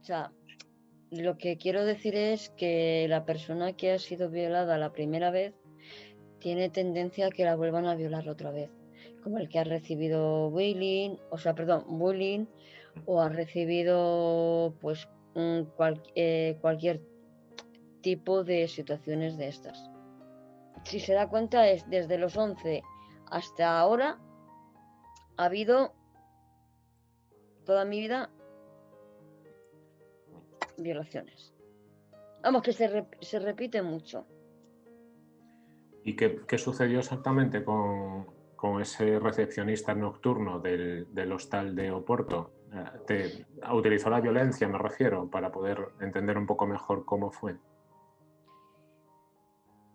O sea, lo que quiero decir es que la persona que ha sido violada la primera vez tiene tendencia a que la vuelvan a violar otra vez, como el que ha recibido bullying, o sea, perdón, bullying, o ha recibido pues eh, cualquier tipo de situaciones de estas. Si se da cuenta es desde los 11 hasta ahora ha habido toda mi vida violaciones. Vamos, que se, se repite mucho. ¿Y qué, sucedió exactamente con, ese recepcionista nocturno del, hostal de Oporto? Eh, ¿Te utilizó la violencia, me refiero, para poder entender un poco mejor cómo fue?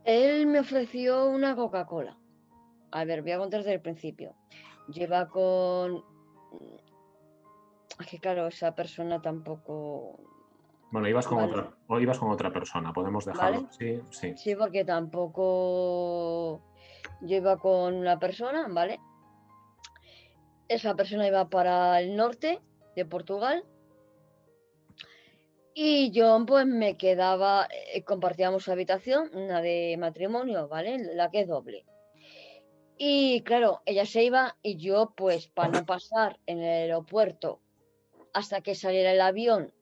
Él me ofreció una Coca-Cola. A ver, voy a contar desde el principio. Lleva con... Es que claro, esa persona tampoco bueno, ibas con, otra, o ibas con otra persona, podemos dejarlo. Sí, sí. Sí, porque tampoco yo iba con una persona, ¿vale? Esa persona iba para el norte de Portugal. Y yo pues me quedaba, eh, compartíamos habitación, una de matrimonio, ¿vale? La que es doble. Y claro, ella se iba y yo pues para no pasar en el aeropuerto hasta que saliera el avión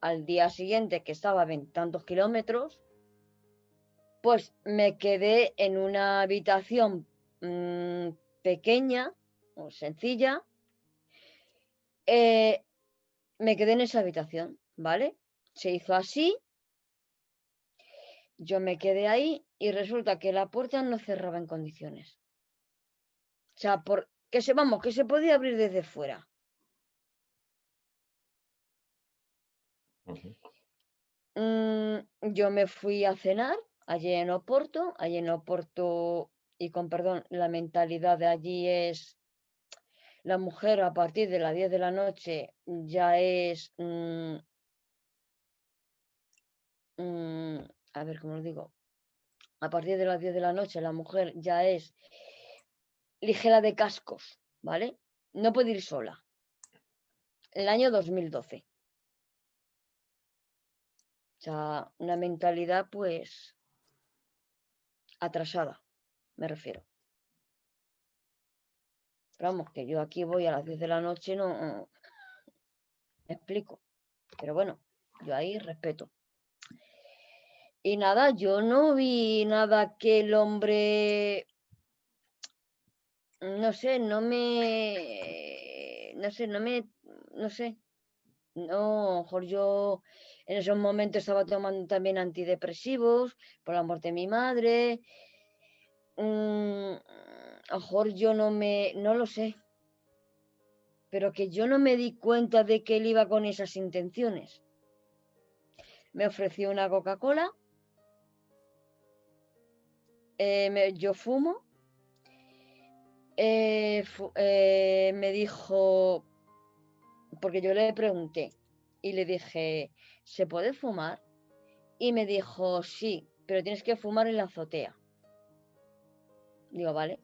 al día siguiente, que estaba a tantos kilómetros, pues me quedé en una habitación mm, pequeña o sencilla. Eh, me quedé en esa habitación, ¿vale? Se hizo así. Yo me quedé ahí y resulta que la puerta no cerraba en condiciones. O sea, por, que se, vamos, que se podía abrir desde fuera. Mm, yo me fui a cenar allí en Oporto, allí en Oporto, y con perdón, la mentalidad de allí es la mujer a partir de las 10 de la noche ya es, mm, mm, a ver cómo lo digo, a partir de las 10 de la noche la mujer ya es ligera de cascos, ¿vale? No puede ir sola. El año 2012. O sea, una mentalidad pues atrasada, me refiero. Vamos, que yo aquí voy a las 10 de la noche, no me explico. Pero bueno, yo ahí respeto. Y nada, yo no vi nada que el hombre, no sé, no me, no sé, no me, no sé, no, mejor yo en esos momentos estaba tomando también antidepresivos por la muerte de mi madre. Mm, a lo mejor yo no me, no lo sé, pero que yo no me di cuenta de que él iba con esas intenciones. Me ofreció una Coca-Cola, eh, yo fumo, eh, eh, me dijo, porque yo le pregunté y le dije, ¿se puede fumar? Y me dijo, sí, pero tienes que fumar en la azotea. Digo, vale.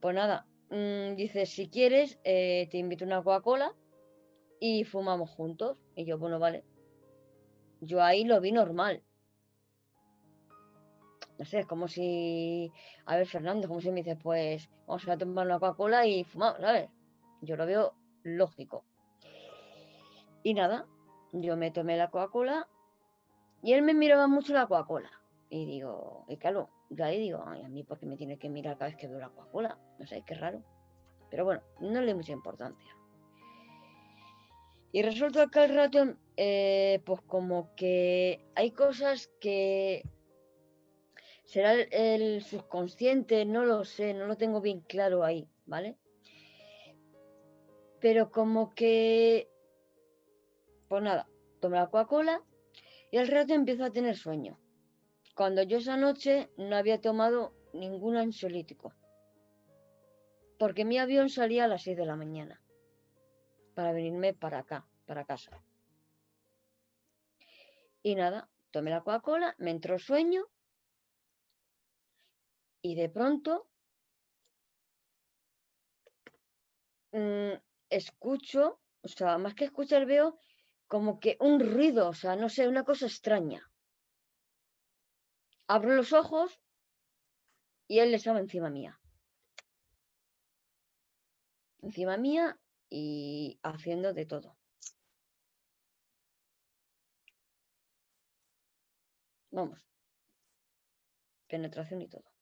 Pues nada, mm, dice, si quieres, eh, te invito una Coca-Cola y fumamos juntos. Y yo, bueno, vale. Yo ahí lo vi normal. No sé, es como si, a ver, Fernando, como si me dices, pues vamos a tomar una Coca-Cola y fumamos, ¿sabes? Yo lo veo lógico. Y nada, yo me tomé la Coca-Cola y él me miraba mucho la Coca-Cola. Y digo, y claro, yo ahí digo, ay, a mí porque me tiene que mirar cada vez que veo la Coca-Cola. No sé, qué raro. Pero bueno, no le doy mucha importancia. Y resulta que al rato, eh, pues como que hay cosas que será el, subconsciente, no lo sé, no lo tengo bien claro ahí, ¿vale? Pero como que pues nada, tomé la Coca-Cola y al rato empiezo a tener sueño. Cuando yo esa noche no había tomado ningún ansiolítico. Porque mi avión salía a las 6 de la mañana. Para venirme para acá, para casa. Y nada, tomé la Coca-Cola, me entró sueño. Y de pronto mm, escucho, o sea, más que escuchar veo como que un ruido, o sea, no sé, una cosa extraña. Abro los ojos y él estaba encima mía. Encima mía y haciendo de todo. Vamos. Penetración y todo.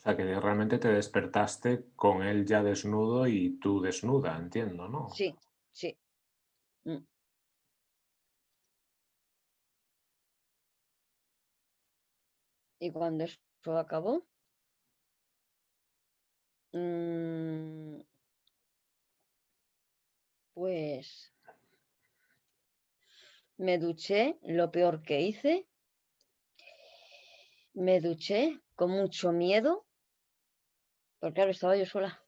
O sea, que realmente te despertaste con él ya desnudo y tú desnuda, entiendo, ¿no? Sí, sí. Mm. Y cuando eso acabó, mm, pues me duché, lo peor que hice, me duché con mucho miedo, porque claro, estaba yo sola,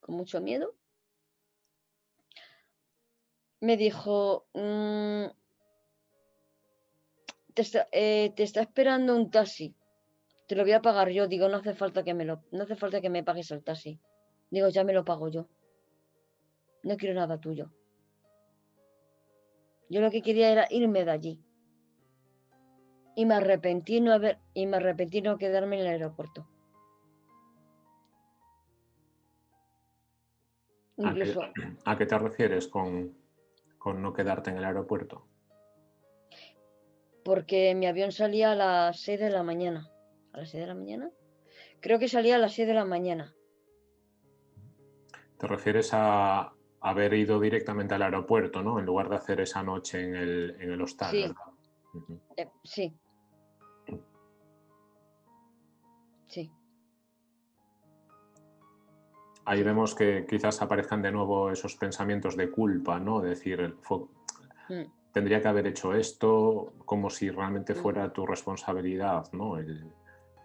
con mucho miedo. Me dijo, mm, eh, te, está, esperando un taxi, te lo voy a pagar yo. Digo, no hace falta que me lo, no hace falta que me pagues el taxi. Digo, ya me lo pago yo. No quiero nada tuyo. Yo lo que quería era irme de allí. Y me arrepentí no haber, y me arrepentí no quedarme en el aeropuerto. ¿A, qué, te refieres con, con no quedarte en el aeropuerto? Porque mi avión salía a las 6 de la mañana. ¿A las 6 de la mañana? Creo que salía a las 6 de la mañana. ¿Te refieres a, haber ido directamente al aeropuerto, ¿no? En lugar de hacer esa noche en el, en el hostal. Sí. Eh, sí. Sí. Ahí vemos que quizás aparezcan de nuevo esos pensamientos de culpa, ¿no? Decir, mm. tendría que haber hecho esto como si realmente mm. fuera tu responsabilidad, ¿no?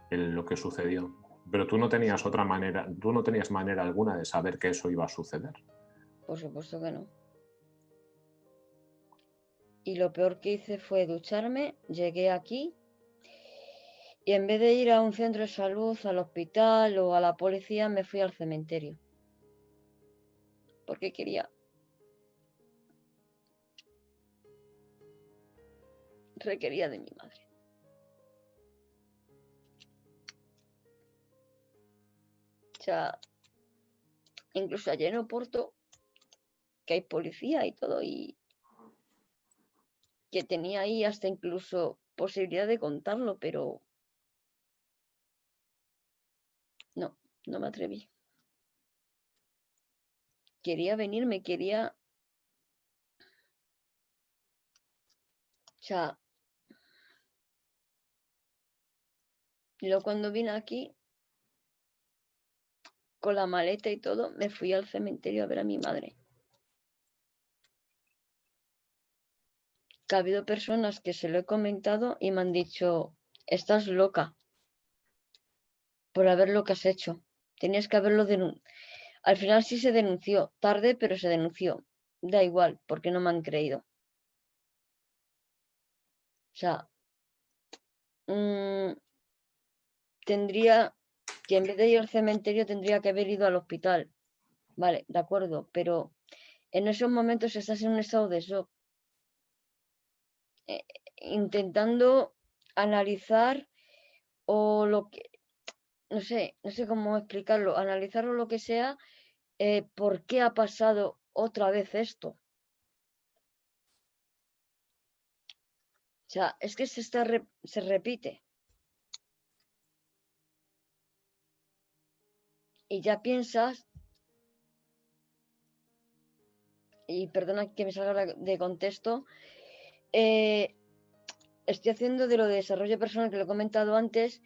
lo que sucedió. Pero tú no tenías otra manera, tú no tenías manera alguna de saber que eso iba a suceder. Por supuesto que no. Y lo peor que hice fue ducharme, llegué aquí y en vez de ir a un centro de salud, al hospital o a la policía, me fui al cementerio. Porque quería requería de mi madre. O sea, incluso allá en Oporto que hay policía y todo, y que tenía ahí hasta incluso posibilidad de contarlo, pero no, me atreví. Quería venirme, quería... O sea, luego cuando vine aquí, con la maleta y todo, me fui al cementerio a ver a mi madre. ha habido personas que se lo he comentado y me han dicho, estás loca por haber lo que has hecho. Tenías que haberlo denunciado. Al final sí se denunció, tarde, pero se denunció. Da igual, porque no me han creído. O sea, mm, tendría que en vez de ir al cementerio tendría que haber ido al hospital. Vale, de acuerdo, pero en esos momentos estás en un estado de shock eh, intentando analizar o lo que, no sé, no sé cómo explicarlo, analizarlo lo que sea, eh, por qué ha pasado otra vez esto. O sea, es que se, está se repite. Y ya piensas, y perdona que me salga de contexto, eh, estoy haciendo de lo de desarrollo personal que lo he comentado antes.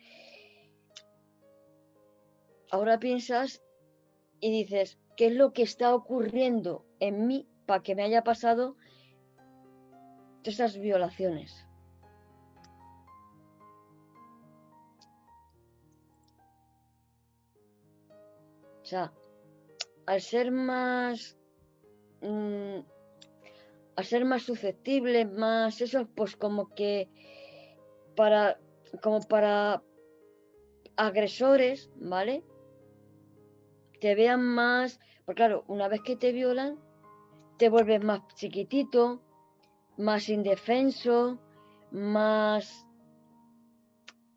Ahora piensas y dices, ¿qué es lo que está ocurriendo en mí para que me haya pasado esas violaciones? O sea, al ser más mm, a ser más susceptible, más eso, pues como que para, como para agresores, ¿vale? Te vean más, porque claro, una vez que te violan, te vuelves más chiquitito, más indefenso, más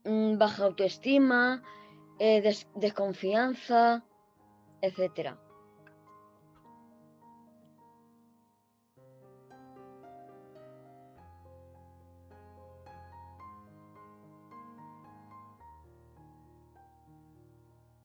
mm, baja autoestima, eh, desconfianza, etcétera.